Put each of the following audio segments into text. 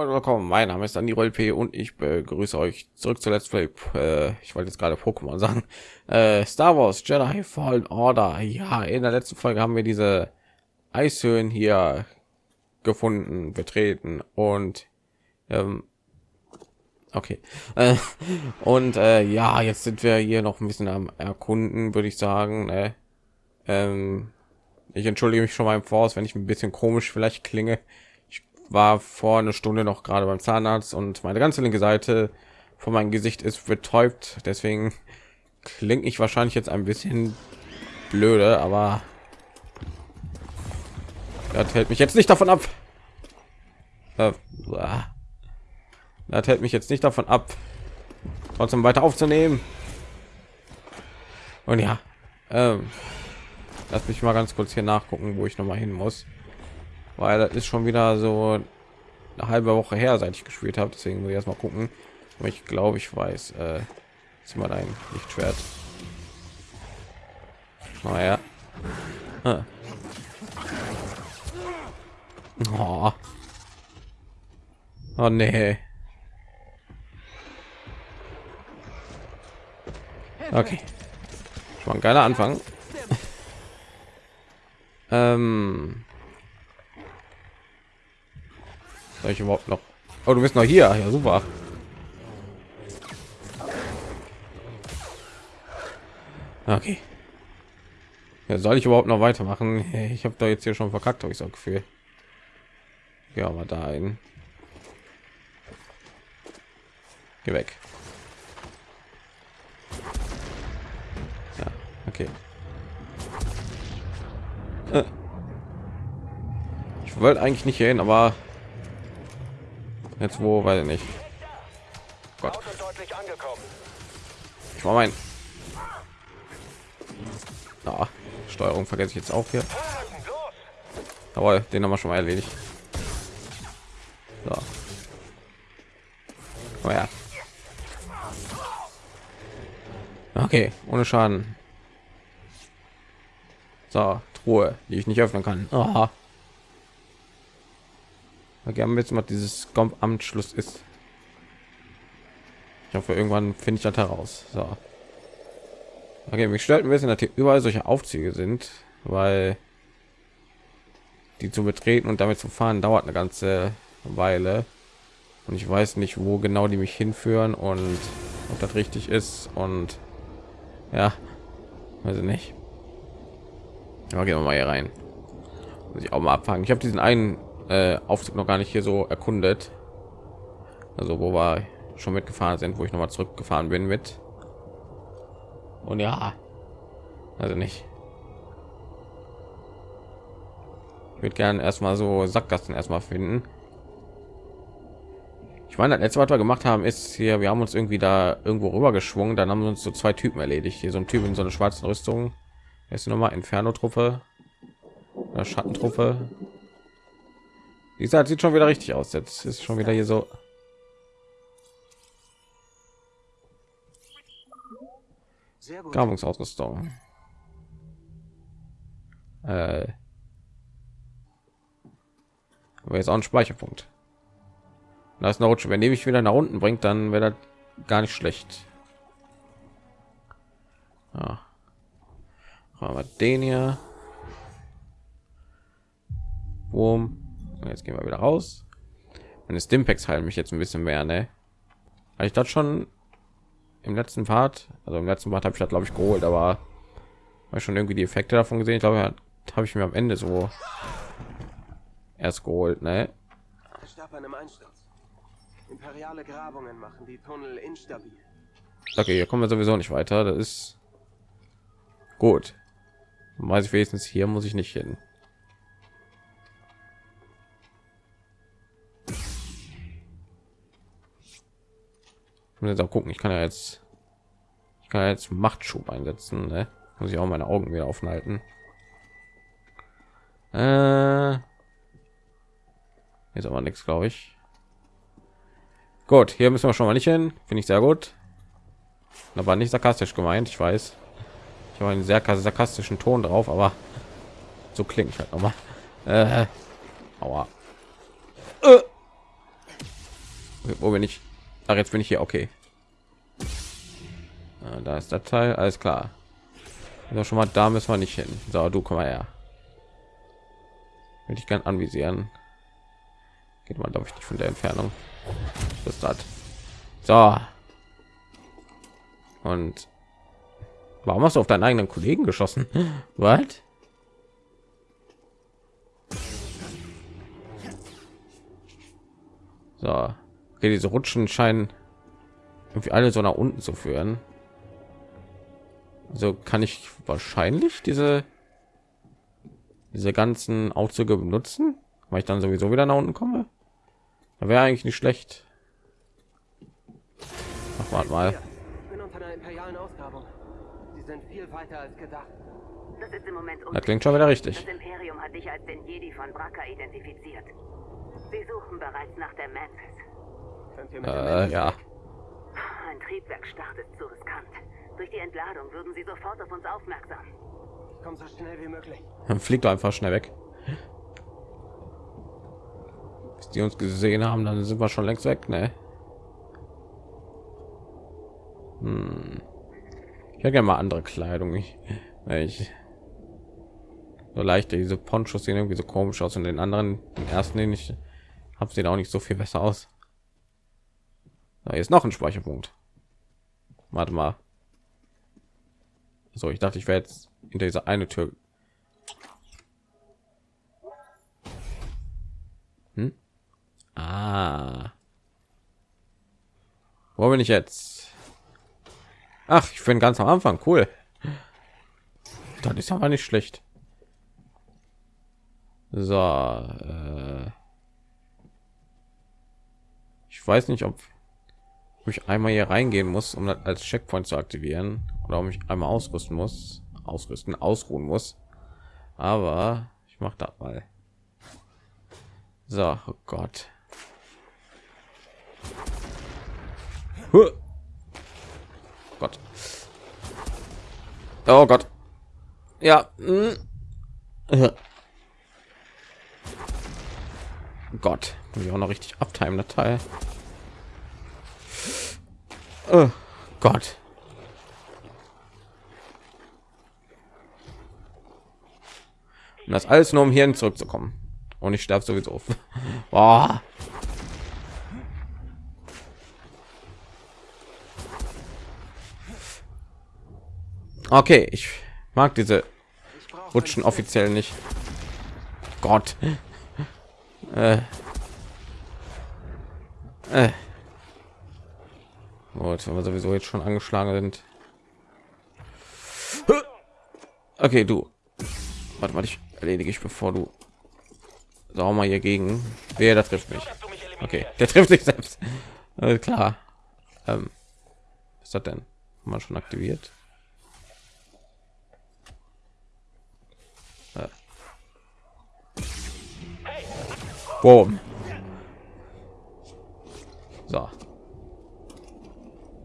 Moin, willkommen. Mein Name ist Andi P und ich begrüße euch zurück zu Let's Play. Äh, ich wollte jetzt gerade Pokémon sagen. Äh, Star Wars Jedi Fallen Order. Ja, in der letzten Folge haben wir diese Eishöhlen hier gefunden, betreten und ähm, okay. Äh, und äh, ja, jetzt sind wir hier noch ein bisschen am erkunden, würde ich sagen. Ne? Ähm, ich entschuldige mich schon mal im Voraus, wenn ich ein bisschen komisch vielleicht klinge war vor einer Stunde noch gerade beim Zahnarzt und meine ganze linke Seite von meinem Gesicht ist betäubt. Deswegen klingt ich wahrscheinlich jetzt ein bisschen blöde, aber das hält mich jetzt nicht davon ab. Äh, das hält mich jetzt nicht davon ab, trotzdem weiter aufzunehmen. Und ja, ähm, lass mich mal ganz kurz hier nachgucken, wo ich noch mal hin muss weil das ist schon wieder so eine halbe Woche her, seit ich gespielt habe. Deswegen will ich erst mal gucken. Aber ich glaube, ich weiß. Äh, ist mal ein Lichtschwert. Naja. Ah. Oh. oh nee. Okay. Schon ein geiler Anfang. ähm, soll ich überhaupt noch? Oh, du bist noch hier. Ja, super. Okay. Ja, soll ich überhaupt noch weitermachen? Ich habe da jetzt hier schon verkackt, habe ich so Gefühl. Ja, aber da ein. Geh weg. Ja, okay. Äh. Ich wollte eigentlich nicht hin, aber Jetzt wo, weil nicht. Gott. Ich war mein. Ja, Steuerung vergesse ich jetzt auch hier. Aber den haben wir schon mal erledigt. So. Oh ja. Okay, ohne Schaden. So, Truhe, die ich nicht öffnen kann. Aha. Okay, haben wir jetzt mal dieses Amtsschluss ist. Ich hoffe, irgendwann finde ich das heraus. So. Okay, mich stört ein bisschen, dass hier überall solche Aufzüge sind, weil die zu betreten und damit zu fahren dauert eine ganze Weile und ich weiß nicht, wo genau die mich hinführen und ob das richtig ist und ja, weiß ich nicht. Aber gehen wir mal hier rein. Muss ich auch mal abfangen. Ich habe diesen einen äh, Aufzug noch gar nicht hier so erkundet. Also wo wir schon mitgefahren sind, wo ich noch mal zurückgefahren bin mit. Und ja, also nicht. Ich würde gerne erstmal so Sackgassen erstmal finden. Ich meine, das letzte, was wir gemacht haben, ist hier, wir haben uns irgendwie da irgendwo rüber geschwungen, dann haben wir uns so zwei Typen erledigt. Hier so ein Typ in so einer schwarzen Rüstung. Ist noch mal Inferno-Truppe, Schattentruppe wie gesagt, sieht schon wieder richtig aus. Jetzt ist schon wieder hier so. Grabungsausrüstung. Äh, aber jetzt auch ein Speicherpunkt. Da ist eine Rutsche. Wenn die mich wieder nach unten bringt, dann wäre das gar nicht schlecht. Ja. Haben wir den hier. Boom. Jetzt gehen wir wieder raus. Meine Stimpacks heilen mich jetzt ein bisschen mehr, ne? Habe ich das schon im letzten Part? Also im letzten Part habe ich das glaube ich geholt, aber habe schon irgendwie die Effekte davon gesehen. Ich glaube, habe ich mir am Ende so erst geholt, ne? Imperiale Grabungen machen die Tunnel instabil. Okay, hier kommen wir sowieso nicht weiter. Das ist gut. Weiß ich wenigstens hier muss ich nicht hin. Muss jetzt auch gucken ich kann ja jetzt ich kann jetzt machtschub einsetzen ne? muss ich auch meine augen wieder offen halten äh, ist aber nichts glaube ich gut hier müssen wir schon mal nicht hin finde ich sehr gut aber nicht sarkastisch gemeint ich weiß ich habe einen sehr sarkastischen ton drauf aber so klingt halt noch mal äh, aua. Äh. wo bin ich? Ach, jetzt bin ich hier. Okay. Ja, da ist der Teil. Alles klar. Also schon mal da müssen wir nicht hin. So, du komm mal her. Will ich gern anvisieren. Geht mal, glaube ich, nicht von der Entfernung. Das das. So. Und warum hast du auf deinen eigenen Kollegen geschossen? Was? So, okay, diese Rutschen scheinen irgendwie alle so nach unten zu führen. So kann ich wahrscheinlich diese diese ganzen Aufzüge benutzen, weil ich dann sowieso wieder nach unten komme. Da wäre eigentlich nicht schlecht. Ach, warte mal. Das klingt schon wieder richtig. Das Imperium hat dich als den Jedi von Braca identifiziert. Sie suchen bereits nach der Mantis. Äh, ja. Ein Triebwerk startet zu riskant. Durch die Entladung würden sie sofort auf uns aufmerksam. Komm so schnell wie möglich. Dann fliegt doch einfach schnell weg. Bis die uns gesehen haben, dann sind wir schon längst weg, ne? Hm. Ich hätte gerne mal andere Kleidung. Ich, ich so leicht diese Ponchos sehen irgendwie so komisch aus und den anderen, den ersten, den ich habe, sehen auch nicht so viel besser aus. Da ist noch ein Speicherpunkt. Warte mal. So, ich dachte, ich wäre jetzt hinter dieser eine Tür. Hm? Ah. Wo bin ich jetzt? Ach, ich bin ganz am Anfang. Cool. Das ist aber nicht schlecht. So. Äh ich weiß nicht, ob ich einmal hier reingehen muss, um das als Checkpoint zu aktivieren oder um mich einmal ausrüsten muss, ausrüsten, ausruhen muss. Aber ich mache das mal. So, oh Gott. Huh. Gott. Oh Gott. Ja. Hm. Gott, muss ich auch noch richtig abtimen, der Teil. Oh Gott. Und das alles nur um hierhin zurückzukommen. Und ich sterbe sowieso. Boah. Okay, ich mag diese Rutschen offiziell nicht. Gott. Äh. Äh. Gut, wenn wir sowieso jetzt schon angeschlagen sind. Okay, du. Warte mal, ich erledige ich, bevor du Sag mal hier gegen. Wer das trifft mich. Okay, der trifft sich selbst. Äh, klar. Ähm, was ist das denn? Mal schon aktiviert. Äh. Boom. So.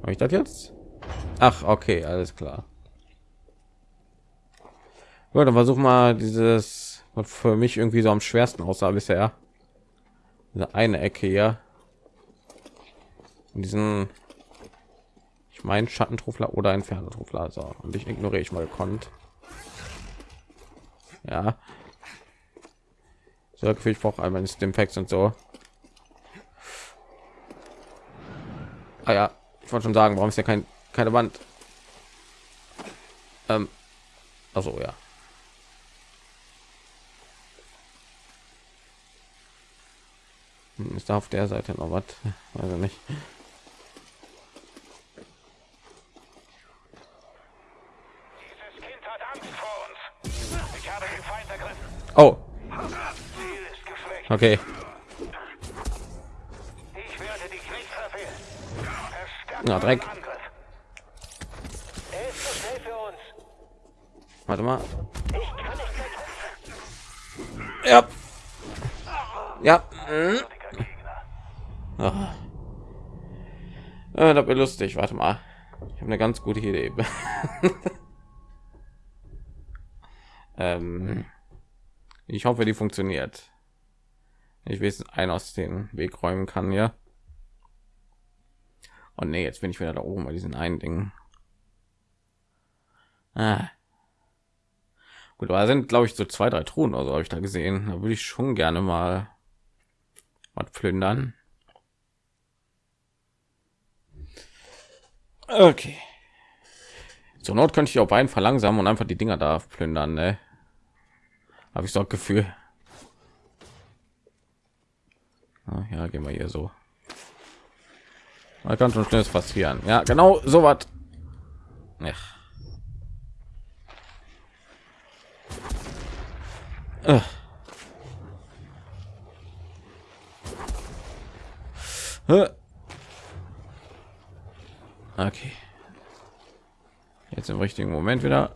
Habe ich das jetzt? Ach, okay, alles klar. Gut, dann versuch mal dieses, was für mich irgendwie so am schwersten aussah bisher. Diese eine Ecke hier. Und diesen, ich meine Schattentrufler oder ein Pferdetrufler. So, und ich ignoriere ich mal gekonnt. Ja. So, ich brauche einmal den Facts und so. Ah ja, ich wollte schon sagen, warum ist ja kein keine Wand? Ähm, also ja. Hm, ist da auf der Seite noch was? Also nicht. Oh. Okay. Na, Dreck. Warte mal. Ja. Ja. Hm. Oh. Ja, das wird lustig. Warte mal. Ich habe eine ganz gute Idee. ähm, ich hoffe, die funktioniert. Ich weiß, ein aus den Weg räumen kann, ja. Und nee, jetzt bin ich wieder da oben bei diesen einen Dingen. Ah. Gut, da sind glaube ich so zwei, drei Truhen oder so habe ich da gesehen. Da würde ich schon gerne mal was plündern. Okay. Zur Not könnte ich auch beiden verlangsamen und einfach die Dinger da plündern, ne? Habe ich so ein Gefühl. Ah, ja, gehen wir hier so. Man kann schon schnelles passieren. Ja, genau so was. Ja. Äh. Okay. Jetzt im richtigen Moment wieder.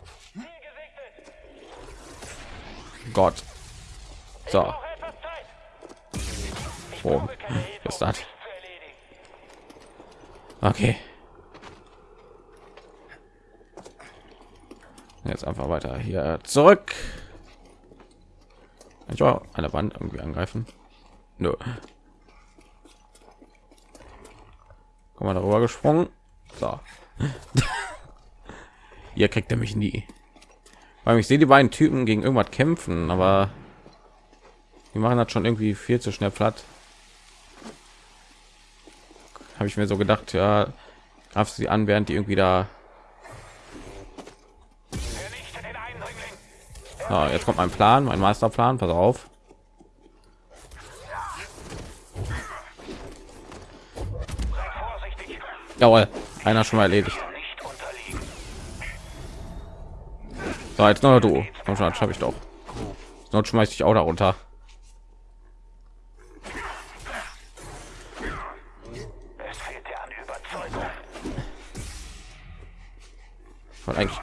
Gott. So. Oh, ist das? Okay. Jetzt einfach weiter hier zurück. Ich war eine Wand irgendwie angreifen. Nö. Komm mal darüber gesprungen. So. Hier kriegt er mich nie. Weil ich sehe die beiden Typen gegen irgendwas kämpfen, aber die machen das schon irgendwie viel zu schnell platt. Habe ich mir so gedacht, ja, greifst sie an, während die irgendwie da. So, jetzt kommt mein Plan, mein Masterplan. Pass auf. Jawohl, einer schon mal erledigt. So, jetzt noch du. Komm schon, schaffe ich doch. Sonst schmeiß ich auch darunter.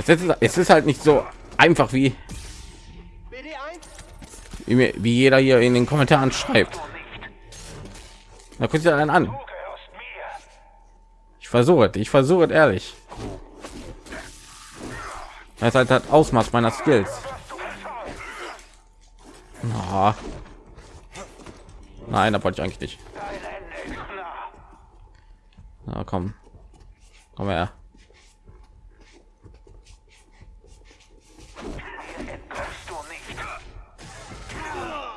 Es ist, es ist halt nicht so einfach wie wie, jeder hier in den Kommentaren schreibt. Da guckt ihr einen an. Ich versuche, ich versuche ehrlich. Das halt das Ausmaß meiner Skills. Oh. Nein, da wollte ich eigentlich nicht. Na komm. Komm her.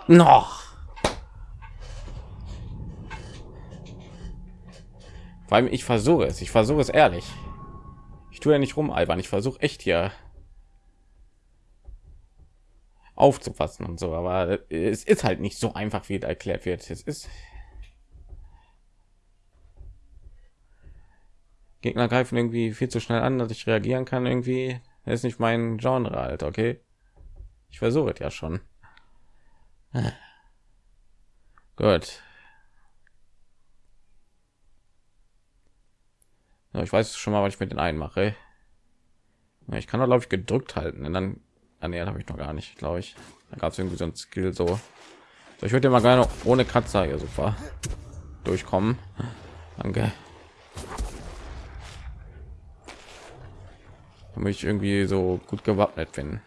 Noch. Allem ich versuche es. Ich versuche es ehrlich. Ich tue ja nicht rum, albern. Ich versuche echt hier aufzufassen und so, aber es ist halt nicht so einfach, wie erklärt wird. Es ist Gegner greifen irgendwie viel zu schnell an, dass ich reagieren kann. Irgendwie das ist nicht mein Genre, halt, okay. Ich versuche es ja schon. Gut. Ja, ich weiß schon mal, was ich mit den einen mache. Ja, ich kann da glaube ich gedrückt halten, und dann ernährt ah, habe ich noch gar nicht, glaube ich. Da gab es irgendwie so ein Skill so. so ich würde mal gerne ohne Katze hier super durchkommen. Danke. damit ich irgendwie so gut gewappnet bin.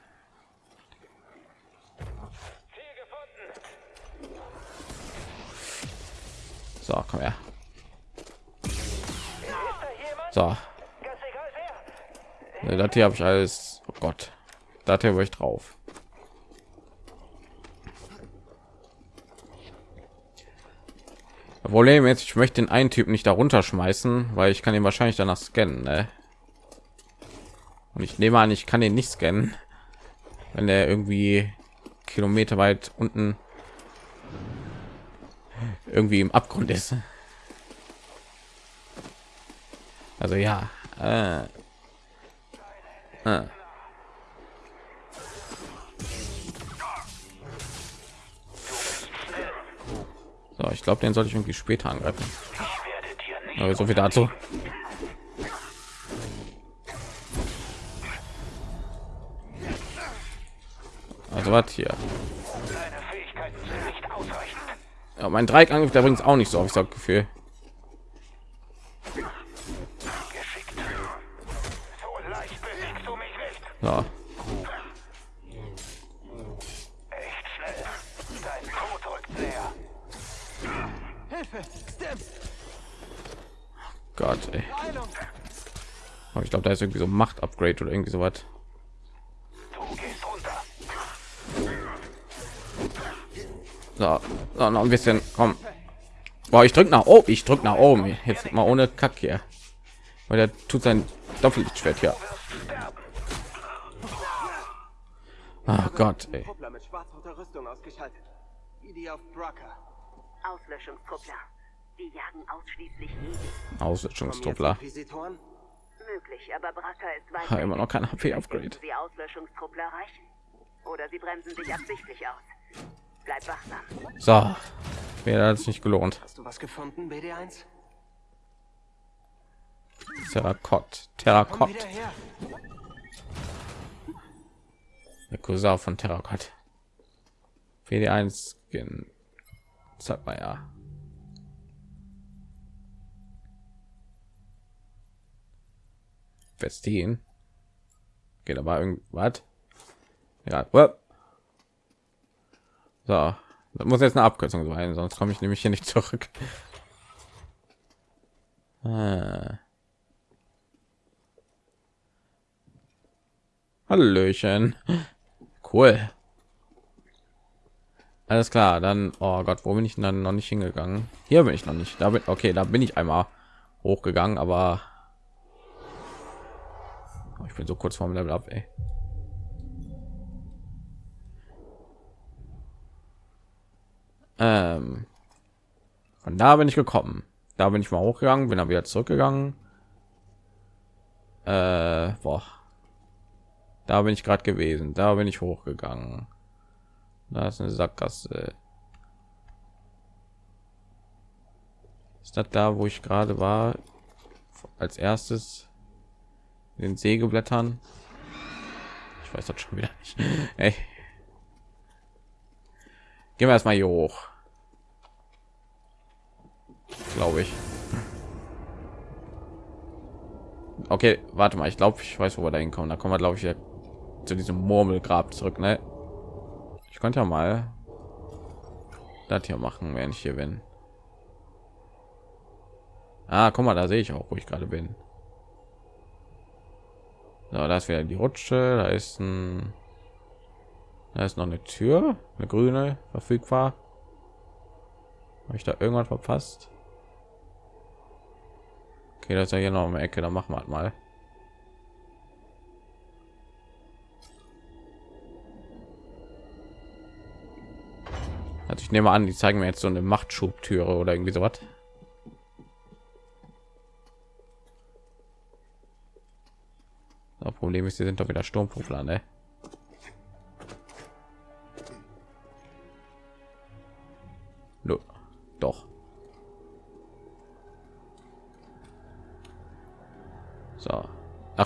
So, komm her. So. Ja, das hier habe ich alles. Oh Gott, da hier ich drauf. Problem jetzt, ich möchte den einen Typ nicht darunter schmeißen, weil ich kann ihn wahrscheinlich danach scannen. Ne? Und ich nehme an, ich kann den nicht scannen, wenn er irgendwie Kilometer weit unten irgendwie im Abgrund ist. Also ja. Äh. Äh. So, ich glaube, den sollte ich irgendwie später angreifen. Aber so viel dazu. Also was hier? Ja, mein Dreieckangriff, der bringt auch nicht so auf, ich sag Gefühl. Stim! Gott, ey. Aber ich glaube, da ist irgendwie so Macht-Upgrade oder irgendwie so was. So, so, noch ein bisschen. Komm. Boah, ich drück nach oben. Ich drück nach oben. Jetzt mal ohne Kack hier. Weil der tut sein Doppellichtschwert hier. Oh Gott, ey. Kuppler mit schwarz-roter Rüstung ausgeschaltet. Wie die auf Brucker. Auslöschungstruppler. Die jagen ausschließlich. Auslöschungstruppler. Möglich, aber Braka ist weit immer noch kein HP Vielleicht Upgrade. finden Sie Auslöschungstruppler erreichen. Oder sie bremsen sich absichtlich aus. Bleib wachsam. So. Mir hat es nicht gelohnt. Hast du was gefunden, BD1? Terrakott. Terrakott. Der Cousin von Terrakott. WD1 Skin. Sag mal ja. Festin. Geht aber irgendwas. Ja, uah. So. Das muss jetzt eine Abkürzung sein, sonst komme ich nämlich hier nicht zurück. Ah. Hallöchen. Cool. Alles klar, dann, oh Gott, wo bin ich denn dann noch nicht hingegangen? Hier bin ich noch nicht. Da bin, okay, da bin ich einmal hochgegangen, aber Oh, ich bin so kurz vorm Level ab, ey. Ähm, von da bin ich gekommen. Da bin ich mal hochgegangen, bin dann wieder zurückgegangen. Äh, boah. Da bin ich gerade gewesen. Da bin ich hochgegangen. Da ist eine Sackgasse. Ist das da, wo ich gerade war? Als erstes den Sägeblättern. Ich weiß das schon wieder nicht. Ey. Gehen wir erstmal hier hoch. Glaube ich. Okay, warte mal. Ich glaube, ich weiß, wo wir da hinkommen. Da kommen wir, glaube ich, zu diesem Murmelgrab zurück. Ne? Ich könnte ja mal das hier machen, wenn ich hier bin. Ah, guck mal, da sehe ich auch, wo ich gerade bin. So, da ist wieder die Rutsche, da ist ein da ist noch eine Tür, eine grüne verfügbar. Habe ich da irgendwas verpasst? Okay, das ist ja hier noch eine Ecke, da machen wir halt mal. Also ich nehme an, die zeigen mir jetzt so eine Machtschubtüre oder irgendwie sowas. Das Problem ist, sie sind doch wieder Sturmpuffler, ne?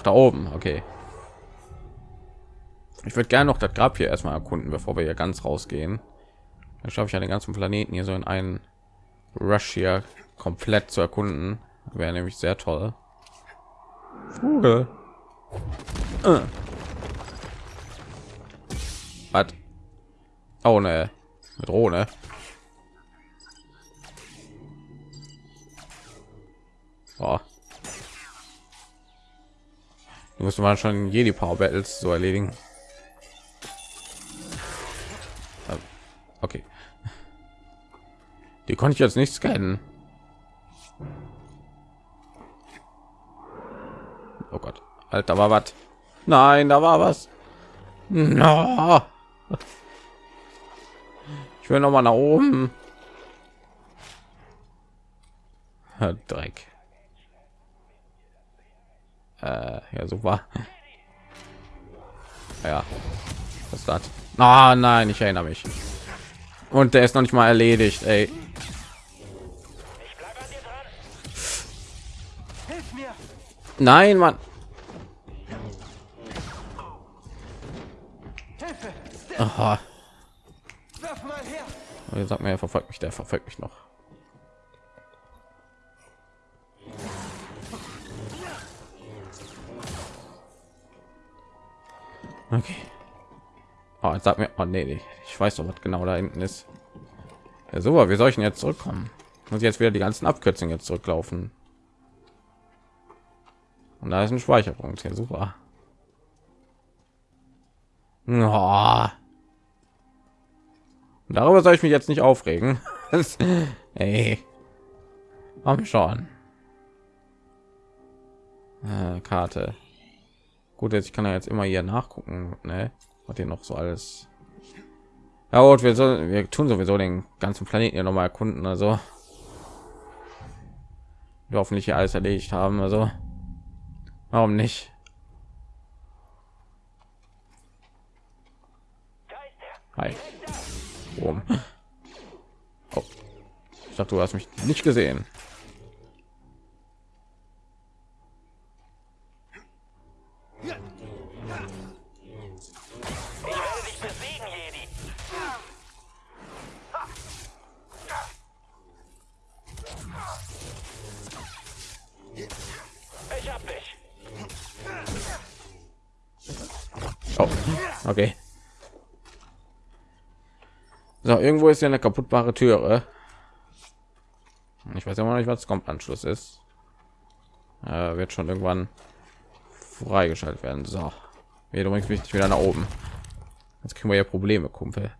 Ach, da oben, okay. Ich würde gerne noch das Grab hier erstmal erkunden, bevor wir hier ganz rausgehen. Dann schaffe ich ja den ganzen Planeten hier so in einen Rush hier komplett zu erkunden. Wäre nämlich sehr toll. Vogel. Äh. Was? Oh ne, mit Drohne. Oh. Du musst mal schon Jedi Power Battles so erledigen. Ähm, Okay. Die konnte ich jetzt nicht scannen. Oh Gott. Alter, war was? Nein, da war was. No. Ich will noch mal nach oben. Dreck. Äh, ja, super. Ja. Was das? Ah, nein, ich erinnere mich. Und der ist noch nicht mal erledigt, ey. Nein, Mann. Hilfe! Aha. Er sagt mir, er verfolgt mich, der verfolgt mich noch. Okay. Oh, sag mir, oh nee, nee, ich weiß doch, was genau da hinten ist. Ja, super, wir sollten jetzt zurückkommen. Muss jetzt wieder die ganzen Abkürzungen jetzt zurücklaufen. Und da ist ein Speicherpunkt. Ja, super. Oh. Darüber soll ich mich jetzt nicht aufregen. Ey. Komm schon. Äh, Karte. Gut, jetzt ich kann ja jetzt immer hier nachgucken, ne? Was hier noch so alles. Ja, gut, wir sollen, wir tun sowieso den ganzen Planeten ja noch mal erkunden, also wir hoffentlich hier alles erledigt haben, also warum nicht? Hi. Oh. Ich dachte, du hast mich nicht gesehen. Ist ja eine kaputtbare Türe. Ich weiß immer noch nicht, was kommt Anschluss ist. Äh, wird schon irgendwann freigeschaltet werden. So, wir übrigens mich wieder nach oben. Jetzt kriegen wir ja Probleme, Kumpel.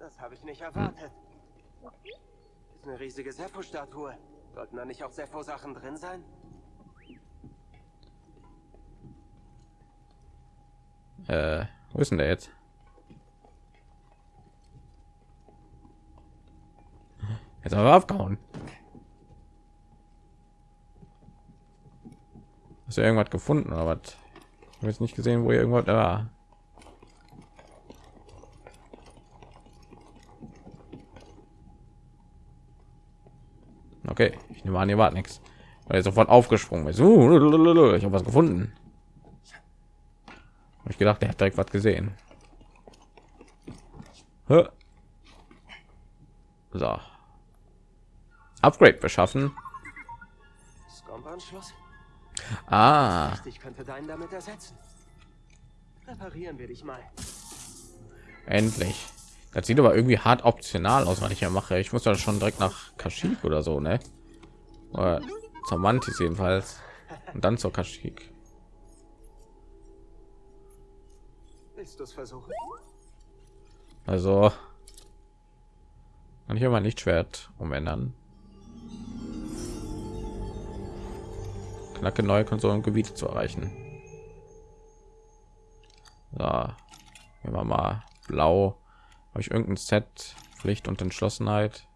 Das habe ich nicht erwartet. Ist eine riesige Sepho-Statue. Sollten da nicht auch Sepho-Sachen drin sein? Äh, wo ist denn der jetzt? Jetzt aber abgehauen. Hast du irgendwas gefunden oder was? Ich habe jetzt nicht gesehen, wo ihr irgendwas da war. Okay, ich nehme an, ihr wart nichts. Weil ihr sofort aufgesprungen ist. Uh, ich habe was gefunden. Ich gedacht, der hat direkt was gesehen. Hä? So. Upgrade beschaffen. Ah, Ich könnte deinen damit ersetzen. Reparieren wir dich mal. endlich. Das sieht aber irgendwie hart optional aus, was ich ja mache. Ich muss da schon direkt nach Kashyyyk oder so, ne? Oder zur Mantis jedenfalls. Und dann zur Kashyyyk. Willst du es versuchen? Also kann ich immer nicht Schwert umändern. Knacke neue Konsolengebiete zu erreichen. So, nehmen wir mal blau. Habe ich irgendein Set Pflicht und Entschlossenheit?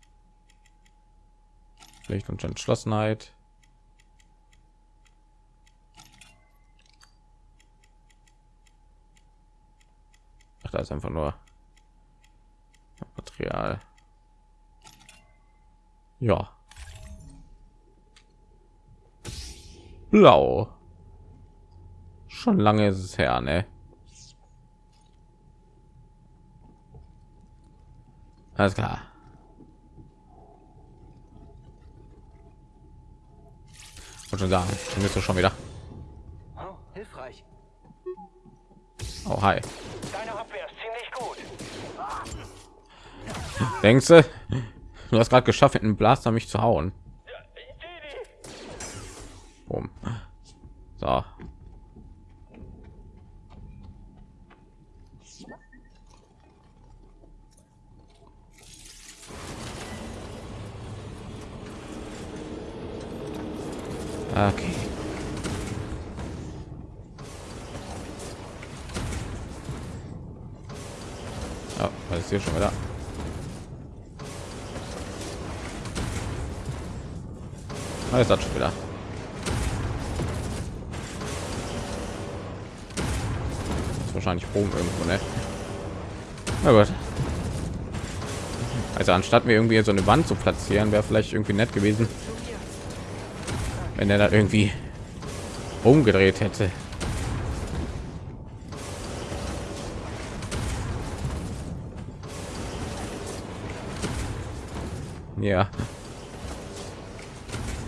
Pflicht und Entschlossenheit. Da ist einfach nur Material. Ja. Blau. Schon lange ist es her, ne? Alles klar. Und schon sagen, du schon wieder. Oh, hilfreich. Oh, hi. Deine Abwehr ist ziemlich gut. Denkst du? Du hast gerade geschafft, mit einem Blaster mich zu hauen. Boom. So. Okay. Ist hier schon wieder? Ah, ist das schon wieder? Ist wahrscheinlich oben irgendwo, ne? Na gut. Also anstatt mir irgendwie so eine Wand zu platzieren, wäre vielleicht irgendwie nett gewesen, wenn er da irgendwie umgedreht hätte. Ja.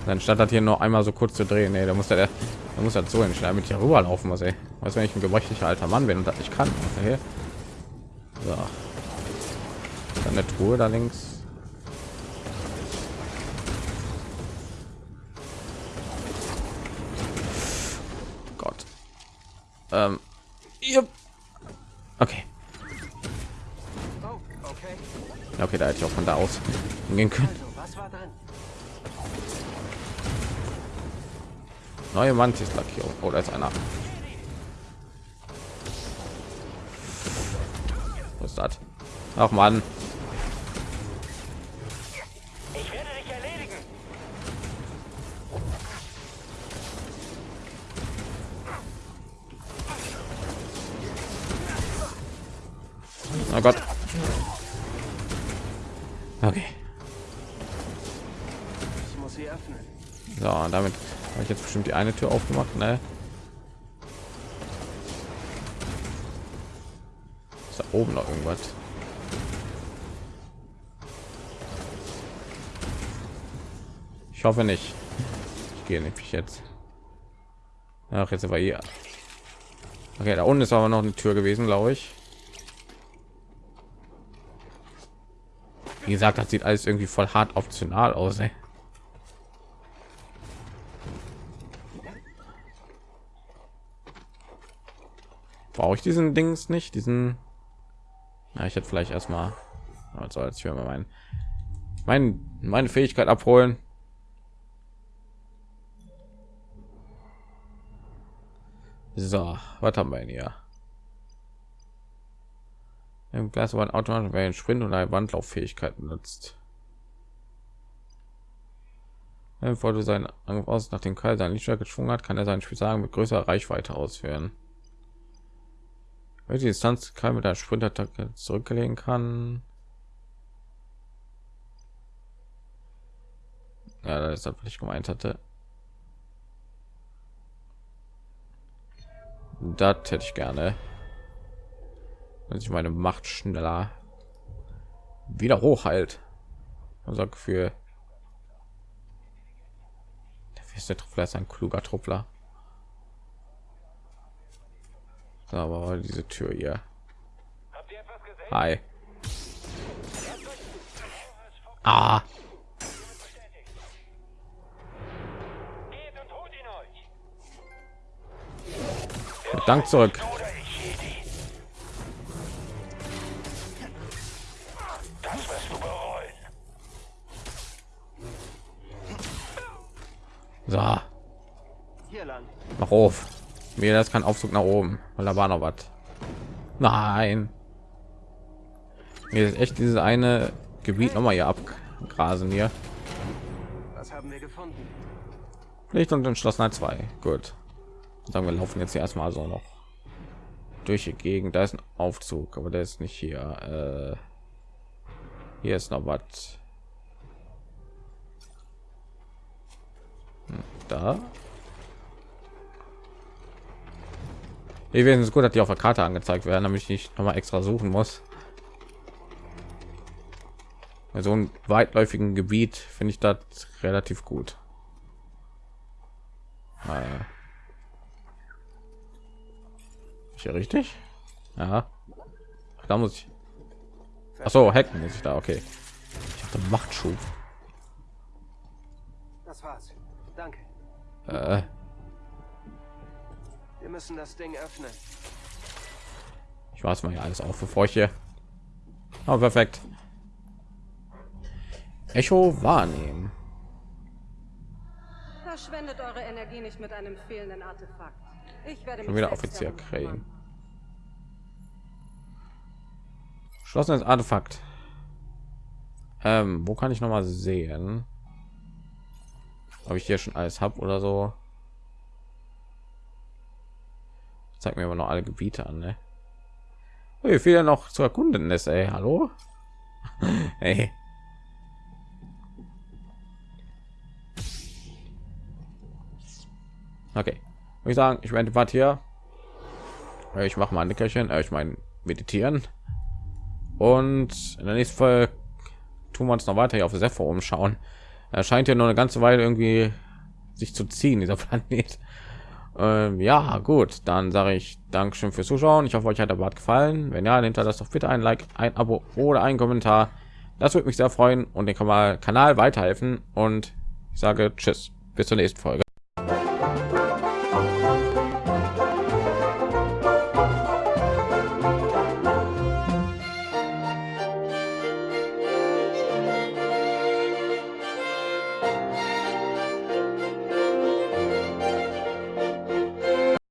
Dann statt hat hier nur einmal so kurz zu drehen, nee, da muss der, da muss er so entscheiden, mit hier rüberlaufen muss, ey. Was wenn ich ein gebrechlicher alter Mann bin und das nicht kann? Okay. So. Dann eine Truhe da links. Gott. Ähm. Okay. Oh, okay. Okay, da hätte ich auch von da aus gehen können. Also, was war drin? Neue Mantis-Lackierung. Oh, da ist einer. Was ist das? Ach man. Ich werde dich erledigen. Oh Gott. So, und damit habe ich jetzt bestimmt die eine Tür aufgemacht, ne? Ist da oben noch irgendwas? Ich hoffe nicht. Ich gehe nämlich jetzt. Ach, jetzt aber hier. Okay, da unten ist aber noch eine Tür gewesen, glaube ich. Wie gesagt, das sieht alles irgendwie voll hart optional aus. Ey. Brauche ich diesen Dings nicht? Diesen. Na, ich hätte vielleicht erstmal. Also als ich mal mein, mein, meine Fähigkeit abholen. So, was haben wir hier? Im Glas war ein automatisch wer einen Sprint und eine Wandlauffähigkeit nutzt. Bevor du seinen Angriff aus nach dem Keil seinen Lichtschwert geschwungen hat, kann er seinen Spielsagen mit größerer Reichweite ausführen. Welche Distanz kann mit der Sprintattacke zurücklegen kann. Ja, das ist was ich gemeint hatte. Das hätte ich gerne. Wenn ich meine Macht schneller wieder hochhalt. Unser Gefühl. Der feste Truppler ist ein kluger Truppler. So, aber diese Tür hier. Habt ihr etwas gesehen? Hi. Ah, Geht und holt ihn euch. Dank zurück. So, Hier lang. mach auf. Mir das kein Aufzug nach oben, weil da war noch was. Nein. Mir ist echt dieses eine Gebiet noch mal hier abgrasen hier. Was haben wir gefunden? Licht und entschlossenheit 2. Gut. Sagen wir laufen jetzt hier erstmal so noch durch die Gegend. Da ist ein Aufzug, aber der ist nicht hier. Äh, hier ist noch was. Hm, Da. Ich wäre es gut, dass die auf der Karte angezeigt werden, damit ich nicht noch mal extra suchen muss. Bei so einem weitläufigen Gebiet finde ich das relativ gut. Äh. Ist hier richtig? Ja. Da muss ich. Ach so, hacken muss ich da. Okay. Ich hatte Machtschub. Das war's. Danke. Äh, Wir müssen das Ding öffnen. ich weiß mal hier alles auf, bevor ich hier. Oh, perfekt. Echo wahrnehmen. Verschwendet eure Energie nicht mit einem fehlenden Artefakt. Ich werde Schon mich wieder Offizier kriegen. Geschlossenes Artefakt. Ähm, wo kann ich noch mal sehen? Ob ich hier schon alles habe oder so? Zeig mir aber noch alle Gebiete an, ne? Wie viel noch zu erkunden ist, ey. Hallo? hey. Okay, ich sagen, ich werde Part hier. Ich mache mal ein Nickerchen, äh, ich meine meditieren. Und in der nächsten Folge tun wir uns noch weiter hier auf Sepho umschauen. Er scheint ja nur eine ganze Weile irgendwie sich zu ziehen, dieser Planet. Ähm, ja, gut, dann sage ich Dankeschön fürs Zuschauen. Ich hoffe, euch hat der Bart gefallen. Wenn ja, nehmt das doch bitte ein Like, ein Abo oder ein Kommentar. Das würde mich sehr freuen und den Kanal weiterhelfen. Und ich sage Tschüss, bis zur nächsten Folge.